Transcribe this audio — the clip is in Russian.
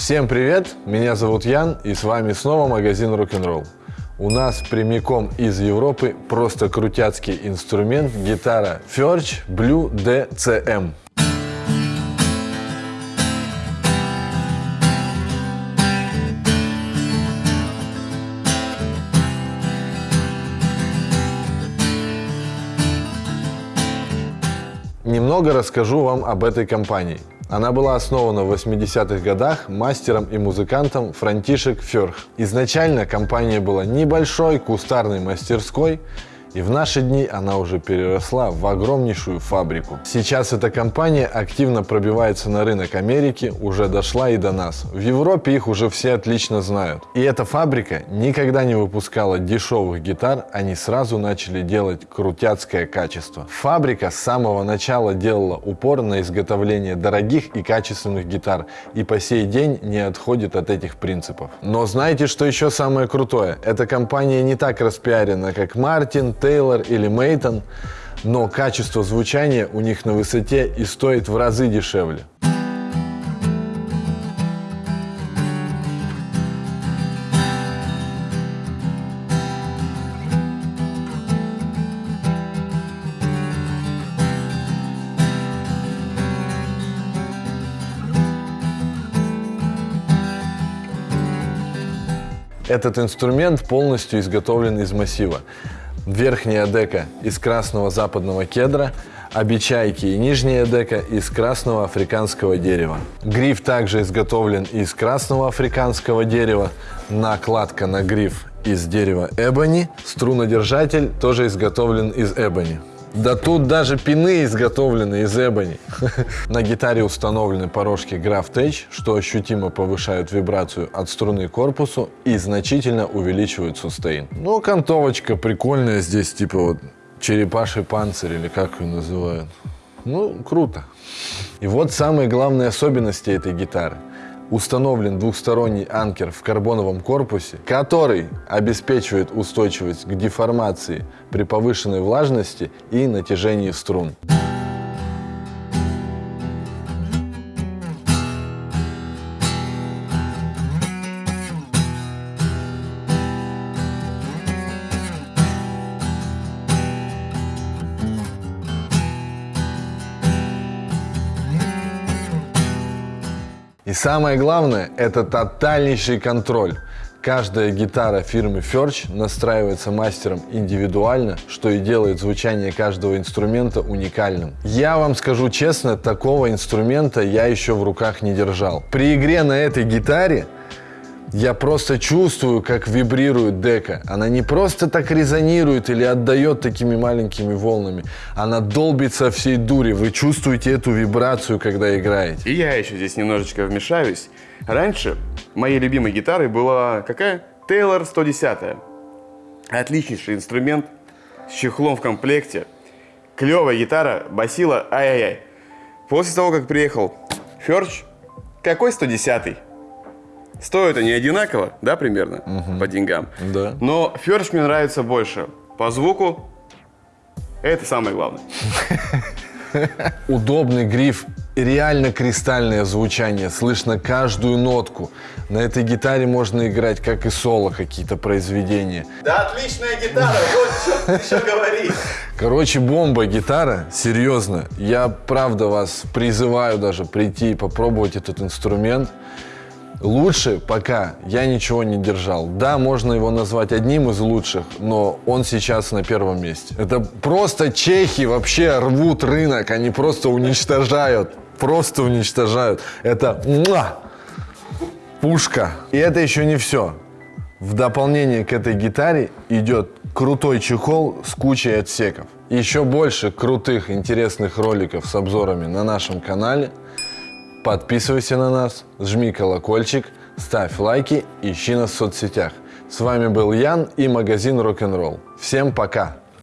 Всем привет, меня зовут Ян и с вами снова магазин Rock'n'Roll. У нас прямиком из Европы просто крутяцкий инструмент гитара Ferch Blue DCM. Немного расскажу вам об этой компании. Она была основана в 80-х годах мастером и музыкантом Франтишек Ферх. Изначально компания была небольшой кустарной мастерской, и в наши дни она уже переросла в огромнейшую фабрику. Сейчас эта компания активно пробивается на рынок Америки, уже дошла и до нас. В Европе их уже все отлично знают. И эта фабрика никогда не выпускала дешевых гитар, они сразу начали делать крутяцкое качество. Фабрика с самого начала делала упор на изготовление дорогих и качественных гитар, и по сей день не отходит от этих принципов. Но знаете, что еще самое крутое? Эта компания не так распиарена, как Мартин, Тейлор или Мейтон, но качество звучания у них на высоте и стоит в разы дешевле. Этот инструмент полностью изготовлен из массива. Верхняя дека из красного западного кедра, обечайки и нижняя дека из красного африканского дерева. Гриф также изготовлен из красного африканского дерева, накладка на гриф из дерева эбони, струнодержатель тоже изготовлен из эбони. Да тут даже пины изготовлены из эбони. На гитаре установлены порожки Graph Tech, что ощутимо повышают вибрацию от струны к корпусу и значительно увеличивают сустейн. Ну, окантовочка прикольная здесь, типа вот черепаший панцирь или как ее называют. Ну, круто. И вот самые главные особенности этой гитары – установлен двухсторонний анкер в карбоновом корпусе, который обеспечивает устойчивость к деформации при повышенной влажности и натяжении струн. Самое главное, это тотальнейший контроль. Каждая гитара фирмы Ferch настраивается мастером индивидуально, что и делает звучание каждого инструмента уникальным. Я вам скажу честно, такого инструмента я еще в руках не держал. При игре на этой гитаре я просто чувствую, как вибрирует дека. Она не просто так резонирует или отдает такими маленькими волнами. Она долбит со всей дури. Вы чувствуете эту вибрацию, когда играете. И я еще здесь немножечко вмешаюсь. Раньше моей любимой гитарой была какая? Taylor 110. Отличнейший инструмент с чехлом в комплекте. Клевая гитара, басила, ай-яй-яй. После того, как приехал Ферч, какой 110 -й? Стоят они одинаково, да, примерно, угу. по деньгам. Да. Но Ферш мне нравится больше. По звуку это самое главное. Удобный гриф, реально кристальное звучание, слышно каждую нотку. На этой гитаре можно играть как и соло какие-то произведения. Да отличная гитара, вот что еще говорить. Короче, бомба гитара, серьезно. Я правда вас призываю даже прийти и попробовать этот инструмент. Лучше пока я ничего не держал. Да, можно его назвать одним из лучших, но он сейчас на первом месте. Это просто чехи вообще рвут рынок, они просто уничтожают, просто уничтожают. Это муа, пушка. И это еще не все. В дополнение к этой гитаре идет крутой чехол с кучей отсеков. Еще больше крутых интересных роликов с обзорами на нашем канале – Подписывайся на нас, жми колокольчик, ставь лайки, ищи нас в соцсетях. С вами был Ян и магазин Рок-н-ролл. Всем пока!